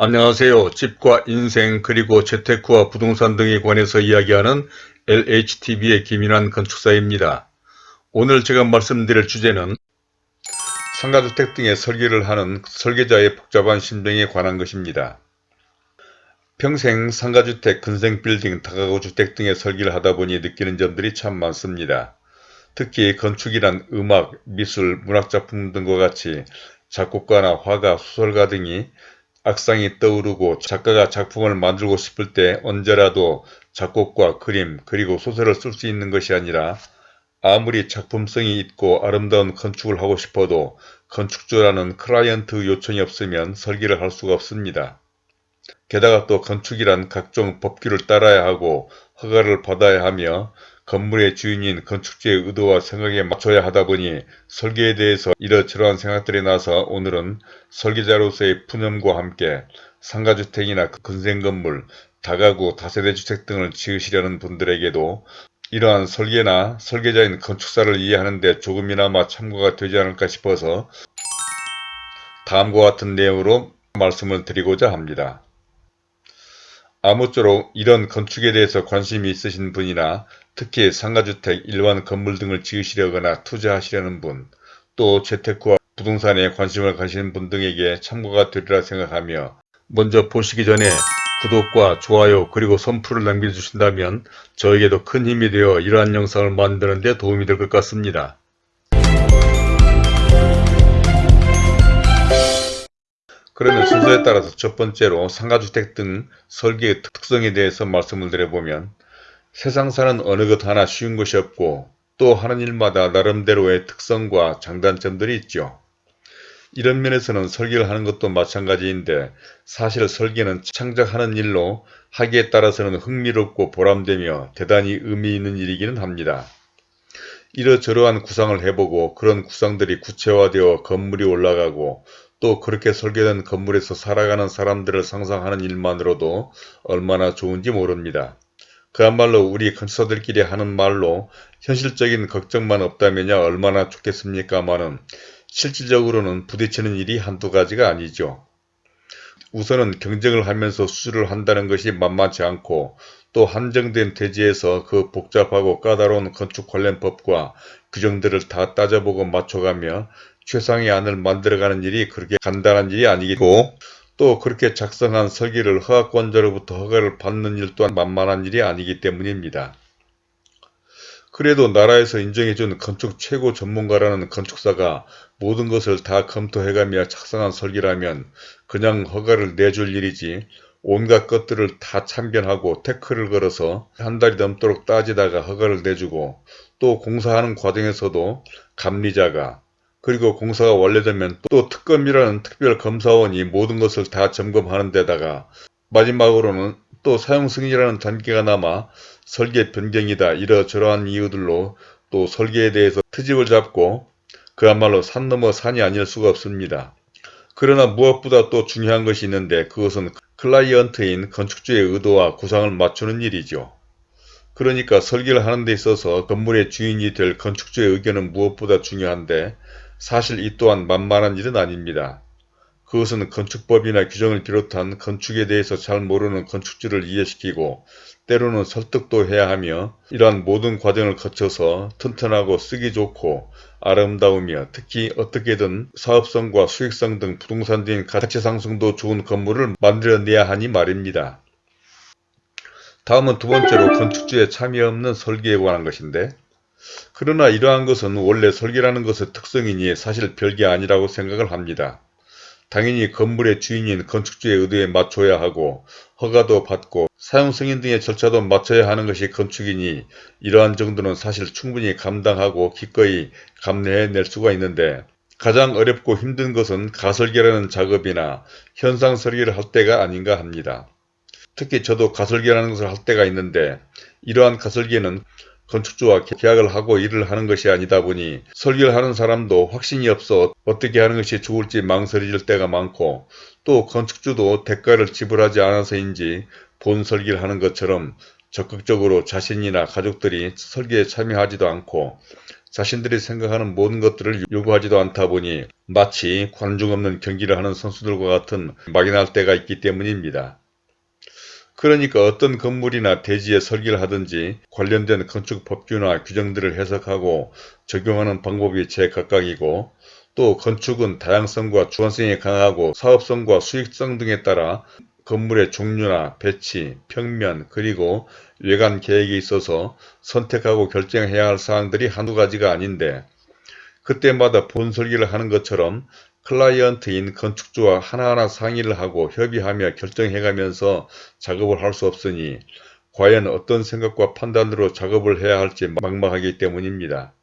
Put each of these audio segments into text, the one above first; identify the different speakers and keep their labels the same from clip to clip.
Speaker 1: 안녕하세요. 집과 인생 그리고 재테크와 부동산 등에 관해서 이야기하는 LHTV의 김인환 건축사입니다. 오늘 제가 말씀드릴 주제는 상가주택 등의 설계를 하는 설계자의 복잡한 심정에 관한 것입니다. 평생 상가주택, 근생빌딩, 다가구 주택 등의 설계를 하다 보니 느끼는 점들이 참 많습니다. 특히 건축이란 음악, 미술, 문학작품 등과 같이 작곡가나 화가, 소설가 등이 악상이 떠오르고 작가가 작품을 만들고 싶을 때 언제라도 작곡과 그림 그리고 소설을 쓸 수 있는 것이 아니라 아무리 작품성이 있고 아름다운 건축을 하고 싶어도 건축주라는 클라이언트 요청이 없으면 설계를 할 수가 없습니다. 게다가 또 건축이란 각종 법규를 따라야 하고 허가를 받아야 하며 건물의 주인인 건축주의 의도와 생각에 맞춰야 하다 보니 설계에 대해서 이러저러한 생각들이 나서 오늘은 설계자로서의 푸념과 함께 상가주택이나 근생건물, 다가구, 다세대주택 등을 지으시려는 분들에게도 이러한 설계나 설계자인 건축사를 이해하는 데 조금이나마 참고가 되지 않을까 싶어서 다음과 같은 내용으로 말씀을 드리고자 합니다. 아무쪼록 이런 건축에 대해서 관심이 있으신 분이나 특히 상가주택, 일반 건물 등을 지으시려거나 투자하시려는 분, 또 재테크와 부동산에 관심을 가시는 분 등에게 참고가 되리라 생각하며 먼저 보시기 전에 구독과 좋아요 그리고 선풀을 남겨주신다면 저에게도 큰 힘이 되어 이러한 영상을 만드는 데 도움이 될 것 같습니다. 그러면 순서에 따라서 첫 번째로 상가주택 등 설계의 특성에 대해서 말씀을 드려보면 세상 사는 어느 것 하나 쉬운 것이 없고 또 하는 일마다 나름대로의 특성과 장단점들이 있죠. 이런 면에서는 설계를 하는 것도 마찬가지인데 사실 설계는 창작하는 일로 하기에 따라서는 흥미롭고 보람되며 대단히 의미 있는 일이기는 합니다. 이러저러한 구상을 해보고 그런 구상들이 구체화되어 건물이 올라가고 또 그렇게 설계된 건물에서 살아가는 사람들을 상상하는 일만으로도 얼마나 좋은지 모릅니다. 그야말로 우리 건축사들끼리 하는 말로 현실적인 걱정만 없다면야 얼마나 좋겠습니까마는 실질적으로는 부딪히는 일이 한두 가지가 아니죠. 우선은 경쟁을 하면서 수주를 한다는 것이 만만치 않고 또 한정된 대지에서 그 복잡하고 까다로운 건축 관련 법과 규정들을 다 따져보고 맞춰가며 최상의 안을 만들어가는 일이 그렇게 간단한 일이 아니고 또 그렇게 작성한 설계를 허가권자로부터 허가를 받는 일 또한 만만한 일이 아니기 때문입니다. 그래도 나라에서 인정해준 건축 최고 전문가라는 건축사가 모든 것을 다 검토해가며 작성한 설계라면 그냥 허가를 내줄 일이지 온갖 것들을 다 참견하고 태클을 걸어서 한 달이 넘도록 따지다가 허가를 내주고 또 공사하는 과정에서도 감리자가 그리고 공사가 완료되면 또 특검이라는 특별검사원이 모든 것을 다 점검하는 데다가 마지막으로는 또 사용 승인이라는 단계가 남아 설계 변경이다 이러저러한 이유들로 또 설계에 대해서 트집을 잡고 그야말로 산 넘어 산이 아닐 수가 없습니다. 그러나 무엇보다 또 중요한 것이 있는데 그것은 클라이언트인 건축주의 의도와 구상을 맞추는 일이죠. 그러니까 설계를 하는 데 있어서 건물의 주인이 될 건축주의 의견은 무엇보다 중요한데 사실 이 또한 만만한 일은 아닙니다. 그것은 건축법이나 규정을 비롯한 건축에 대해서 잘 모르는 건축주를 이해시키고 때로는 설득도 해야 하며 이러한 모든 과정을 거쳐서 튼튼하고 쓰기 좋고 아름다우며 특히 어떻게든 사업성과 수익성 등 부동산 등 가치 상승도 좋은 건물을 만들어내야 하니 말입니다. 다음은 두 번째로 건축주의 참여 없는 설계에 관한 것인데 그러나 이러한 것은 원래 설계라는 것의 특성이니 사실 별게 아니라고 생각을 합니다. 당연히 건물의 주인인 건축주의 의도에 맞춰야 하고 허가도 받고 사용 승인 등의 절차도 맞춰야 하는 것이 건축이니 이러한 정도는 사실 충분히 감당하고 기꺼이 감내해낼 수가 있는데 가장 어렵고 힘든 것은 가설계라는 작업이나 현상 설계를 할 때가 아닌가 합니다. 특히 저도 가설계라는 것을 할 때가 있는데 이러한 가설계는 건축주와 계약을 하고 일을 하는 것이 아니다 보니 설계를 하는 사람도 확신이 없어 어떻게 하는 것이 좋을지 망설여질 때가 많고 또 건축주도 대가를 지불하지 않아서인지 본 설계를 하는 것처럼 적극적으로 자신이나 가족들이 설계에 참여하지도 않고 자신들이 생각하는 모든 것들을 요구하지도 않다 보니 마치 관중 없는 경기를 하는 선수들과 같은 막연할 때가 있기 때문입니다. 그러니까 어떤 건물이나 대지에 설계를 하든지 관련된 건축 법규나 규정들을 해석하고 적용하는 방법이 제각각이고 또 건축은 다양성과 주관성이 강하고 사업성과 수익성 등에 따라 건물의 종류나 배치, 평면, 그리고 외관 계획에 있어서 선택하고 결정해야 할 사항들이 한두 가지가 아닌데 그때마다 본 설계를 하는 것처럼 클라이언트인 건축주와 하나하나 상의를 하고 협의하며 결정해가면서 작업을 할 수 없으니 과연 어떤 생각과 판단으로 작업을 해야 할지 막막하기 때문입니다.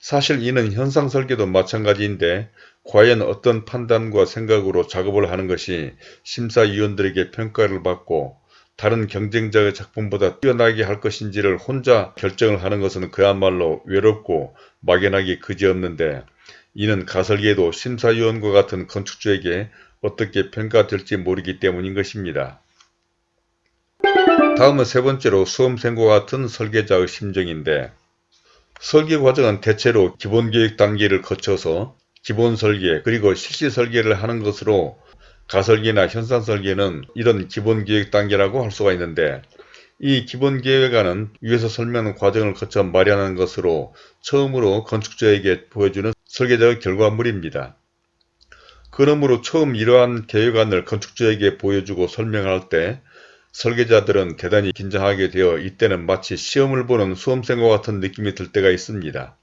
Speaker 1: 사실 이는 현상 설계도 마찬가지인데 과연 어떤 판단과 생각으로 작업을 하는 것이 심사위원들에게 평가를 받고 다른 경쟁자의 작품보다 뛰어나게 할 것인지를 혼자 결정을 하는 것은 그야말로 외롭고 막연하기 그지없는데 이는 가설계도 심사위원과 같은 건축주에게 어떻게 평가될지 모르기 때문인 것입니다. 다음은 세 번째로 수험생과 같은 설계자의 심정인데 설계 과정은 대체로 기본계획 단계를 거쳐서 기본 설계 그리고 실시 설계를 하는 것으로 가설계나 현상 설계는 이런 기본 계획 단계라고 할 수가 있는데 이 기본 계획안은 위에서 설명한 과정을 거쳐 마련하는 것으로 처음으로 건축자에게 보여주는 설계자의 결과물입니다. 그러므로 처음 이러한 계획안을 건축자에게 보여주고 설명할 때 설계자들은 대단히 긴장하게 되어 이때는 마치 시험을 보는 수험생과 같은 느낌이 들 때가 있습니다.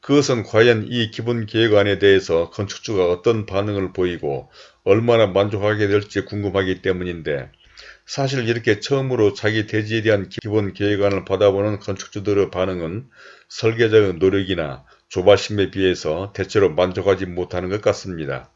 Speaker 1: 그것은 과연 이 기본 계획안에 대해서 건축주가 어떤 반응을 보이고 얼마나 만족하게 될지 궁금하기 때문인데 사실 이렇게 처음으로 자기 대지에 대한 기본 계획안을 받아보는 건축주들의 반응은 설계자의 노력이나 조바심에 비해서 대체로 만족하지 못하는 것 같습니다.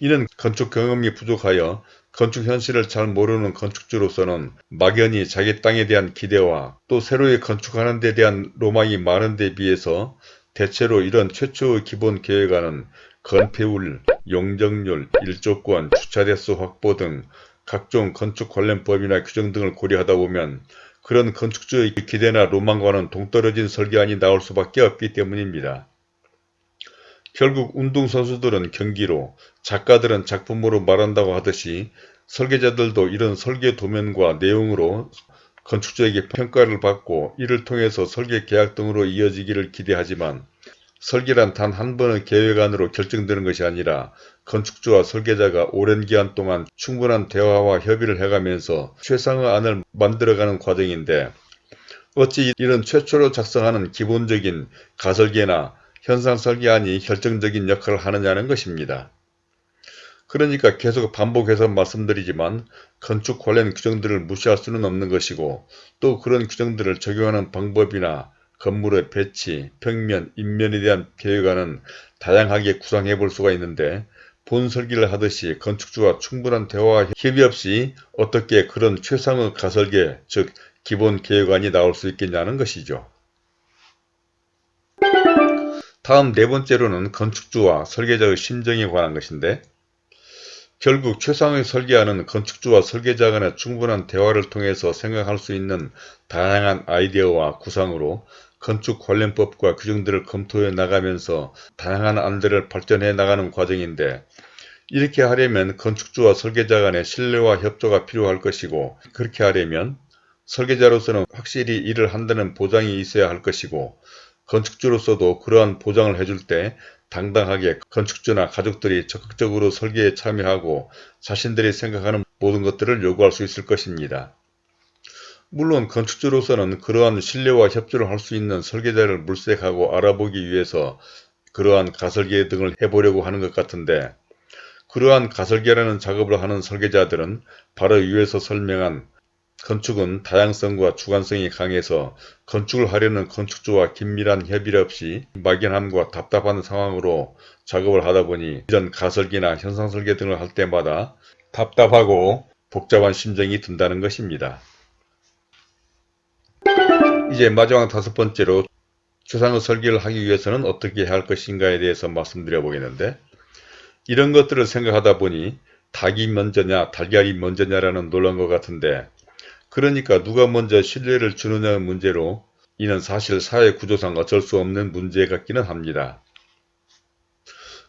Speaker 1: 이는 건축 경험이 부족하여 건축 현실을 잘 모르는 건축주로서는 막연히 자기 땅에 대한 기대와 또 새로이 건축하는 데 대한 로망이 많은 데 비해서 대체로 이런 최초의 기본 계획안은 건폐율, 용적률, 일조권, 주차대수 확보 등 각종 건축 관련 법이나 규정 등을 고려하다 보면 그런 건축주의 기대나 로망과는 동떨어진 설계안이 나올 수밖에 없기 때문입니다. 결국 운동선수들은 경기로, 작가들은 작품으로 말한다고 하듯이 설계자들도 이런 설계 도면과 내용으로 건축주에게 평가를 받고 이를 통해서 설계 계약 등으로 이어지기를 기대하지만 설계란 단 한 번의 계획안으로 결정되는 것이 아니라 건축주와 설계자가 오랜 기간 동안 충분한 대화와 협의를 해가면서 최상의 안을 만들어가는 과정인데 어찌 이런 최초로 작성하는 기본적인 가설계나 현상 설계안이 결정적인 역할을 하느냐는 것입니다. 그러니까 계속 반복해서 말씀드리지만 건축 관련 규정들을 무시할 수는 없는 것이고 또 그런 규정들을 적용하는 방법이나 건물의 배치, 평면, 인면에 대한 계획안은 다양하게 구상해 볼 수가 있는데 본 설계를 하듯이 건축주와 충분한 대화와 협의 없이 어떻게 그런 최상의 가설계, 즉 기본 계획안이 나올 수 있겠냐는 것이죠. 다음 네 번째로는 건축주와 설계자의 심정에 관한 것인데 결국 최상의 설계안은 건축주와 설계자 간의 충분한 대화를 통해서 생각할 수 있는 다양한 아이디어와 구상으로 건축 관련법과 규정들을 검토해 나가면서 다양한 안들을 발전해 나가는 과정인데 이렇게 하려면 건축주와 설계자 간의 신뢰와 협조가 필요할 것이고 그렇게 하려면 설계자로서는 확실히 일을 한다는 보장이 있어야 할 것이고 건축주로서도 그러한 보장을 해줄 때 당당하게 건축주나 가족들이 적극적으로 설계에 참여하고 자신들이 생각하는 모든 것들을 요구할 수 있을 것입니다. 물론 건축주로서는 그러한 신뢰와 협조를 할 수 있는 설계자를 물색하고 알아보기 위해서 그러한 가설계 등을 해보려고 하는 것 같은데 그러한 가설계라는 작업을 하는 설계자들은 바로 위에서 설명한 건축은 다양성과 주관성이 강해서 건축을 하려는 건축주와 긴밀한 협의 없이 막연함과 답답한 상황으로 작업을 하다 보니 이런 가설기나 현상설계 등을 할 때마다 답답하고 복잡한 심정이 든다는 것입니다. 이제 마지막 다섯 번째로 추상의 설계를 하기 위해서는 어떻게 해야 할 것인가에 대해서 말씀드려 보겠는데 이런 것들을 생각하다 보니 닭이 먼저냐 달걀이 먼저냐라는 논란과 같은데 그러니까 누가 먼저 신뢰를 주느냐의 문제로 이는 사실 사회 구조상 어쩔 수 없는 문제 같기는 합니다.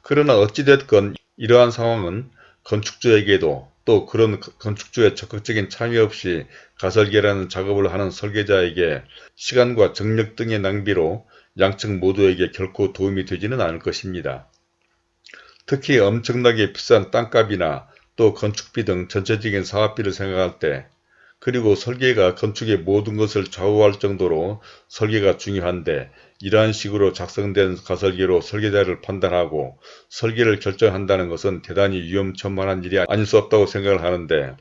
Speaker 1: 그러나 어찌됐건 이러한 상황은 건축주에게도 또 그런 건축주의 적극적인 참여 없이 가설계라는 작업을 하는 설계자에게 시간과 정력 등의 낭비로 양측 모두에게 결코 도움이 되지는 않을 것입니다. 특히 엄청나게 비싼 땅값이나 또 건축비 등 전체적인 사업비를 생각할 때 그리고 설계가 건축의 모든 것을 좌우할 정도로 설계가 중요한데 이러한 식으로 작성된 가설계로 설계자를 판단하고 설계를 결정한다는 것은 대단히 위험천만한 일이 아닐 수 없다고 생각을 하는데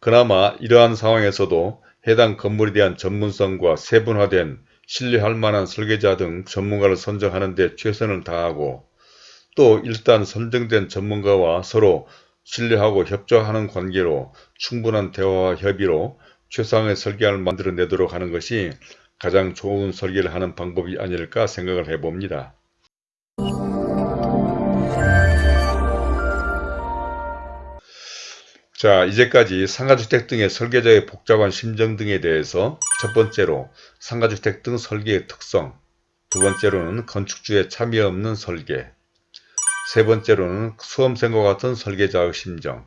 Speaker 1: 그나마 이러한 상황에서도 해당 건물에 대한 전문성과 세분화된 신뢰할 만한 설계자 등 전문가를 선정하는 데 최선을 다하고 또 일단 선정된 전문가와 서로 신뢰하고 협조하는 관계로 충분한 대화와 협의로 최상의 설계를 만들어내도록 하는 것이 가장 좋은 설계를 하는 방법이 아닐까 생각을 해봅니다. 자 이제까지 상가주택 등의 설계자의 복잡한 심정 등에 대해서 첫 번째로 상가주택 등 설계의 특성 두 번째로는 건축주의 참여 없는 설계 세 번째로는 수험생과 같은 설계자의 심정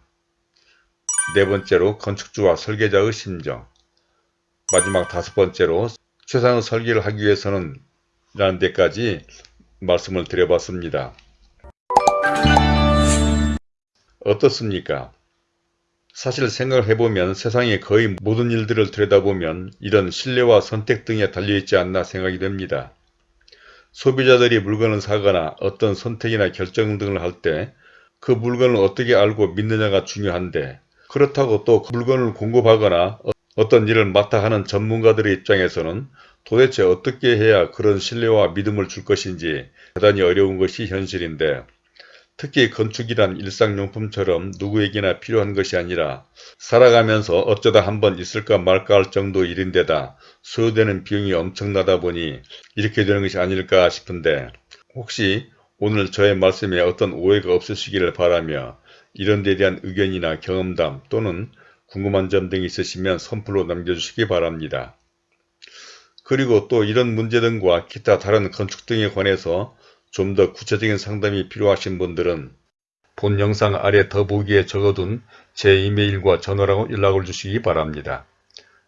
Speaker 1: 네 번째로 건축주와 설계자의 심정 마지막 다섯 번째로 최상의 설계를 하기 위해서는 라는 데까지 말씀을 드려봤습니다. 어떻습니까? 사실 생각을 해보면 세상의 거의 모든 일들을 들여다보면 이런 신뢰와 선택 등에 달려있지 않나 생각이 됩니다. 소비자들이 물건을 사거나 어떤 선택이나 결정 등을 할 때 그 물건을 어떻게 알고 믿느냐가 중요한데 그렇다고 또 그 물건을 공급하거나 어떤 일을 맡아 하는 전문가들의 입장에서는 도대체 어떻게 해야 그런 신뢰와 믿음을 줄 것인지 대단히 어려운 것이 현실인데 특히 건축이란 일상용품처럼 누구에게나 필요한 것이 아니라 살아가면서 어쩌다 한번 있을까 말까 할 정도 일인데다 소요되는 비용이 엄청나다 보니 이렇게 되는 것이 아닐까 싶은데 혹시 오늘 저의 말씀에 어떤 오해가 없으시기를 바라며 이런 데 대한 의견이나 경험담 또는 궁금한 점 등이 있으시면 선플로 남겨주시기 바랍니다. 그리고 또 이런 문제 등과 기타 다른 건축 등에 관해서 좀 더 구체적인 상담이 필요하신 분들은 본 영상 아래 더보기에 적어둔 제 이메일과 전화로 연락을 주시기 바랍니다.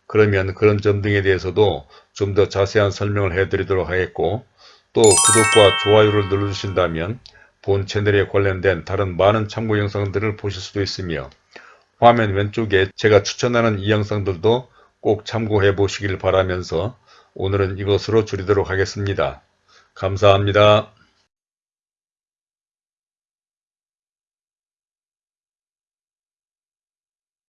Speaker 1: 그러면 그런 점 등에 대해서도 좀 더 자세한 설명을 해드리도록 하겠고 또 구독과 좋아요를 눌러주신다면 본 채널에 관련된 다른 많은 참고 영상들을 보실 수도 있으며 화면 왼쪽에 제가 추천하는 이 영상들도 꼭 참고해 보시길 바라면서 오늘은 이것으로 줄이도록 하겠습니다. 감사합니다.